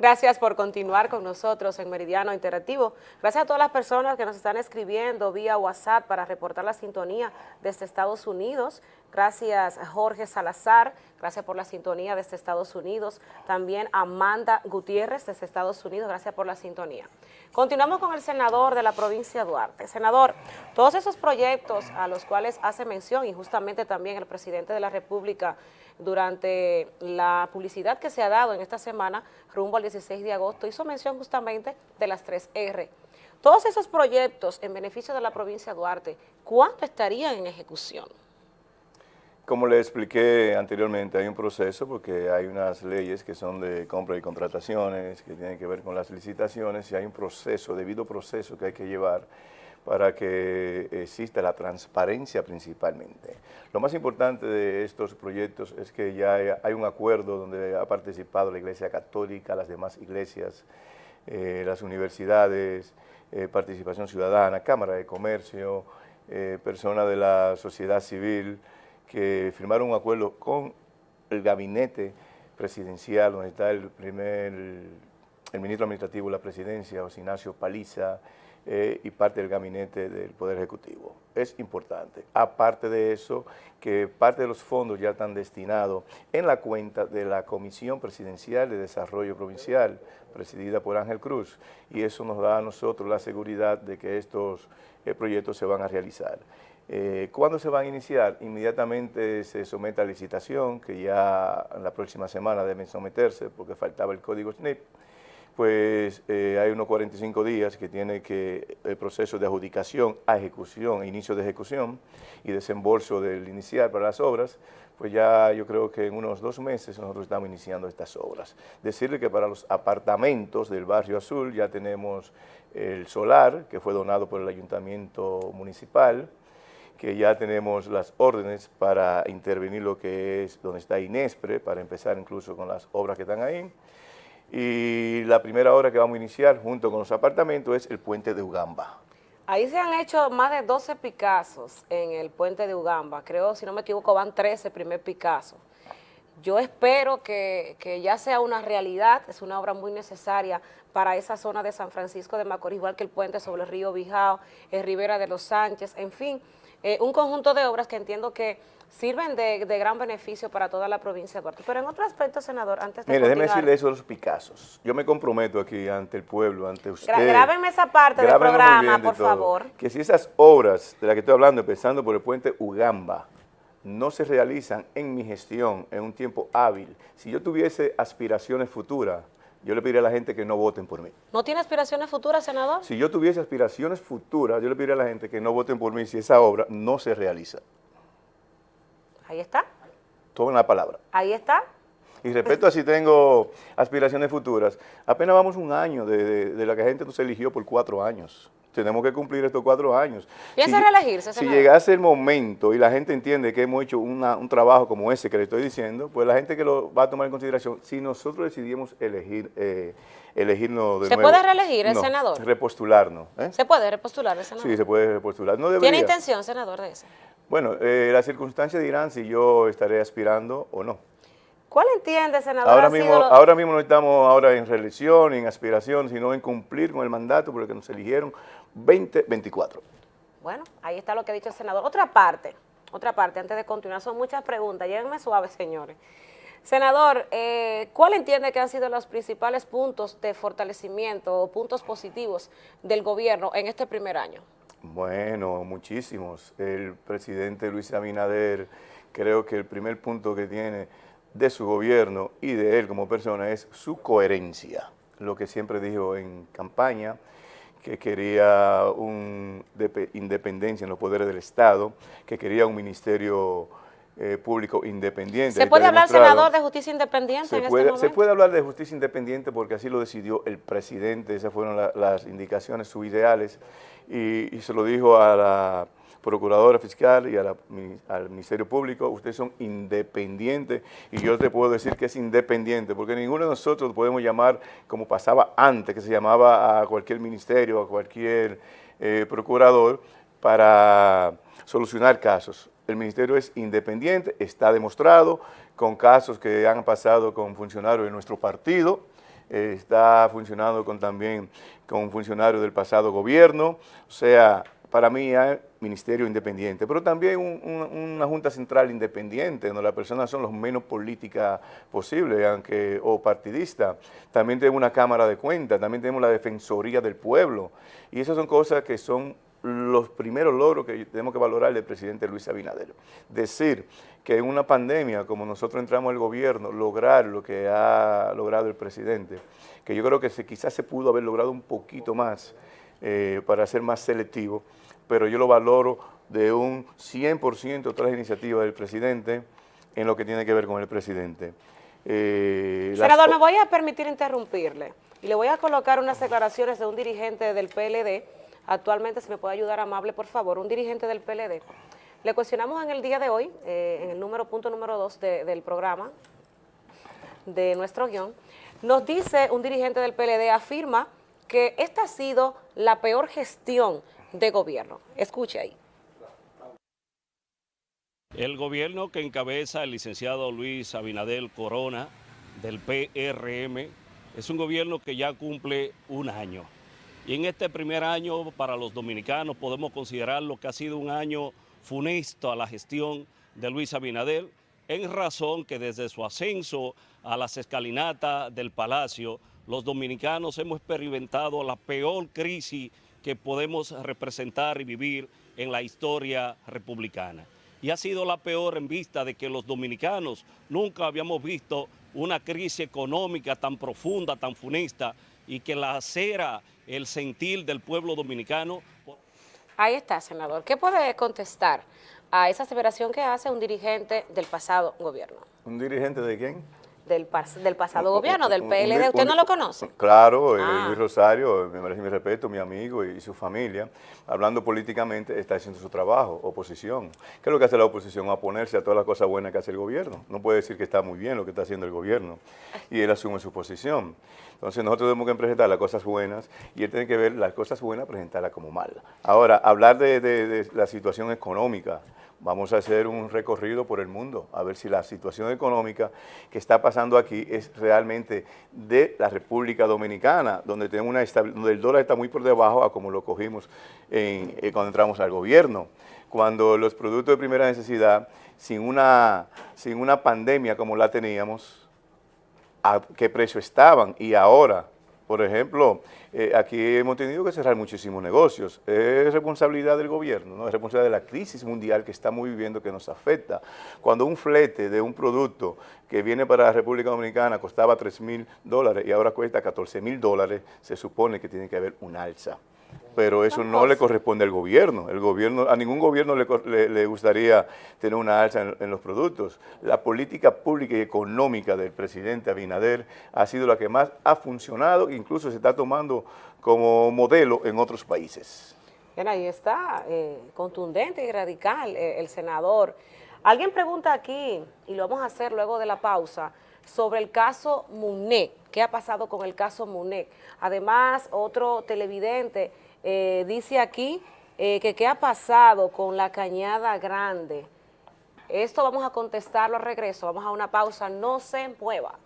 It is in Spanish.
Gracias por continuar con nosotros en Meridiano Interactivo. Gracias a todas las personas que nos están escribiendo vía WhatsApp para reportar la sintonía desde Estados Unidos. Gracias Jorge Salazar, gracias por la sintonía desde Estados Unidos. También Amanda Gutiérrez desde Estados Unidos, gracias por la sintonía. Continuamos con el senador de la provincia de Duarte. Senador, todos esos proyectos a los cuales hace mención y justamente también el presidente de la República durante la publicidad que se ha dado en esta semana rumbo al 16 de agosto, hizo mención justamente de las 3R. Todos esos proyectos en beneficio de la provincia de Duarte, ¿cuánto estarían en ejecución? Como le expliqué anteriormente, hay un proceso porque hay unas leyes que son de compra y contrataciones, que tienen que ver con las licitaciones, y hay un proceso, debido proceso que hay que llevar para que exista la transparencia principalmente. Lo más importante de estos proyectos es que ya hay un acuerdo donde ha participado la Iglesia Católica, las demás iglesias, eh, las universidades, eh, participación ciudadana, Cámara de Comercio, eh, personas de la sociedad civil, que firmaron un acuerdo con el gabinete presidencial, donde está el primer, el ministro administrativo de la presidencia, José Ignacio Paliza, eh, y parte del gabinete del Poder Ejecutivo. Es importante. Aparte de eso, que parte de los fondos ya están destinados en la cuenta de la Comisión Presidencial de Desarrollo Provincial, presidida por Ángel Cruz, y eso nos da a nosotros la seguridad de que estos eh, proyectos se van a realizar. Eh, ¿Cuándo se van a iniciar? Inmediatamente se somete a licitación, que ya en la próxima semana deben someterse porque faltaba el código SNIP, pues eh, hay unos 45 días que tiene que el proceso de adjudicación a ejecución, inicio de ejecución y desembolso del inicial para las obras, pues ya yo creo que en unos dos meses nosotros estamos iniciando estas obras. Decirle que para los apartamentos del Barrio Azul ya tenemos el solar, que fue donado por el Ayuntamiento Municipal, que ya tenemos las órdenes para intervenir lo que es donde está Inespre, para empezar incluso con las obras que están ahí, y la primera obra que vamos a iniciar junto con los apartamentos es el puente de Ugamba. Ahí se han hecho más de 12 Picassos en el puente de Ugamba, creo, si no me equivoco, van 13 primer Picasso. Yo espero que, ya sea una realidad, es una obra muy necesaria para esa zona de San Francisco de Macorís, igual que el puente sobre el río Bijao, el Rivera de los Sánchez, en fin, eh, un conjunto de obras que entiendo que sirven de, gran beneficio para toda la provincia de Duarte. Pero en otro aspecto, senador, antes de Mire, déjeme decirle eso de los Picassos. Yo me comprometo aquí ante el pueblo, ante usted. grábenme esa parte del programa, por favor. Que si esas obras de las que estoy hablando, empezando por el puente Ugamba, no se realizan en mi gestión en un tiempo hábil, si yo tuviese aspiraciones futuras, yo le pediría a la gente que no voten por mí. ¿No tiene aspiraciones futuras, senador? Si yo tuviese aspiraciones futuras, yo le pediría a la gente que no voten por mí si esa obra no se realiza. Ahí está. Tomen la palabra. Ahí está. Y respecto a si tengo aspiraciones futuras, apenas vamos un año de, la que la gente nos eligió por cuatro años. Tenemos que cumplir estos cuatro años. ¿Piensa si, reelegirse, Si llegase el momento y la gente entiende que hemos hecho un trabajo como ese que le estoy diciendo, pues la gente que lo va a tomar en consideración, si nosotros decidimos elegir, eh, elegirnos de ¿Se puede reelegir el senador? repostularnos. ¿eh? ¿Se puede repostular el senador? Sí, se puede repostular. No ¿Tiene intención, senador, de eso? Bueno, eh, las circunstancias dirán si yo estaré aspirando o no. ¿Cuál entiende, senador? Ahora mismo, ahora mismo no estamos ahora en reelección, en aspiración, sino en cumplir con el mandato por el que nos eligieron 2024. Bueno, ahí está lo que ha dicho el senador. Otra parte, otra parte, antes de continuar, son muchas preguntas. Llévenme suaves, señores. Senador, eh, ¿cuál entiende que han sido los principales puntos de fortalecimiento o puntos positivos del gobierno en este primer año? Bueno, muchísimos. El presidente Luis Abinader, creo que el primer punto que tiene de su gobierno y de él como persona es su coherencia. Lo que siempre dijo en campaña, que quería una independencia en los poderes del Estado, que quería un ministerio eh, público independiente. ¿Se puede hablar, senador, de justicia independiente se en este puede, este momento? Se puede hablar de justicia independiente porque así lo decidió el presidente, esas fueron las indicaciones, sus ideales, y, se lo dijo a la procuradora fiscal y al Ministerio Público, ustedes son independientes y yo te puedo decir que es independiente porque ninguno de nosotros podemos llamar como pasaba antes, que se llamaba a cualquier ministerio, a cualquier eh, procurador para solucionar casos. El ministerio es independiente, está demostrado con casos que han pasado con funcionarios de nuestro partido, eh, está funcionando con también con funcionarios del pasado gobierno, o sea, para mí hay ministerio independiente, pero también una Junta Central independiente, donde las personas son los menos políticas posible, aunque o partidistas. También tenemos una Cámara de Cuentas, también tenemos la Defensoría del Pueblo, y esas son cosas que son los primeros logros que tenemos que valorar del presidente Luis Abinader. Decir que en una pandemia, como nosotros entramos al gobierno, lograr lo que ha logrado el presidente, que yo creo que se, quizás se pudo haber logrado un poquito más eh, para ser más selectivo, pero yo lo valoro de un 100% todas las iniciativas del presidente en lo que tiene que ver con el presidente. Eh, Senador, me voy a permitir interrumpirle y le voy a colocar unas declaraciones de un dirigente del PLD Actualmente, si me puede ayudar amable, por favor, un dirigente del PLD. Le cuestionamos en el día de hoy, eh, en el número punto número 2 del programa, de nuestro guion, nos dice un dirigente del PLD, afirma que esta ha sido la peor gestión de gobierno. Escuche ahí. El gobierno que encabeza el licenciado Luis Abinadel Corona del PRM es un gobierno que ya cumple un año. Y en este primer año para los dominicanos podemos considerar lo que ha sido un año funesto a la gestión de Luis Abinader, en razón que desde su ascenso a las escalinatas del Palacio, los dominicanos hemos experimentado la peor crisis que podemos representar y vivir en la historia republicana. Y ha sido la peor en vista de que los dominicanos nunca habíamos visto una crisis económica tan profunda, tan funesta, y que la acera el sentir del pueblo dominicano. Ahí está, senador. ¿Qué puede contestar a esa aseveración que hace un dirigente del pasado gobierno? ¿Un dirigente de quién? Del, del pasado gobierno, del PLD. ¿Usted no lo conoce? Claro, eh, ah. Luis Rosario, me merece mi respeto, mi amigo y, su familia, hablando políticamente, está haciendo su trabajo, oposición. ¿Qué es lo que hace la oposición? Oponerse a todas las cosas buenas que hace el gobierno. No puede decir que está muy bien lo que está haciendo el gobierno. Y él asume su posición. Entonces nosotros tenemos que presentar las cosas buenas y él tiene que ver las cosas buenas, presentarlas como malas. Ahora, hablar de la situación económica, Vamos a hacer un recorrido por el mundo, a ver si la situación económica que está pasando aquí es realmente de la República Dominicana, donde, tenemos una donde el dólar está muy por debajo a como lo cogimos eh, cuando entramos al gobierno. Cuando los productos de primera necesidad, sin una, sin una pandemia como la teníamos, a qué precio estaban y ahora por ejemplo, eh, aquí hemos tenido que cerrar muchísimos negocios. Es responsabilidad del gobierno, ¿no? es responsabilidad de la crisis mundial que estamos viviendo que nos afecta. Cuando un flete de un producto que viene para la República Dominicana costaba 3 mil dólares y ahora cuesta 14 mil dólares, se supone que tiene que haber un alza pero eso no le corresponde al gobierno. El gobierno a ningún gobierno le, gustaría tener una alza en, los productos. La política pública y económica del presidente Abinader ha sido la que más ha funcionado, incluso se está tomando como modelo en otros países. Bien, ahí está, eh, contundente y radical eh, el senador. Alguien pregunta aquí, y lo vamos a hacer luego de la pausa, sobre el caso Munet. ¿Qué ha pasado con el caso Munet? Además, otro televidente eh, dice aquí eh, que qué ha pasado con la Cañada Grande. Esto vamos a contestarlo al regreso, vamos a una pausa, no se mueva.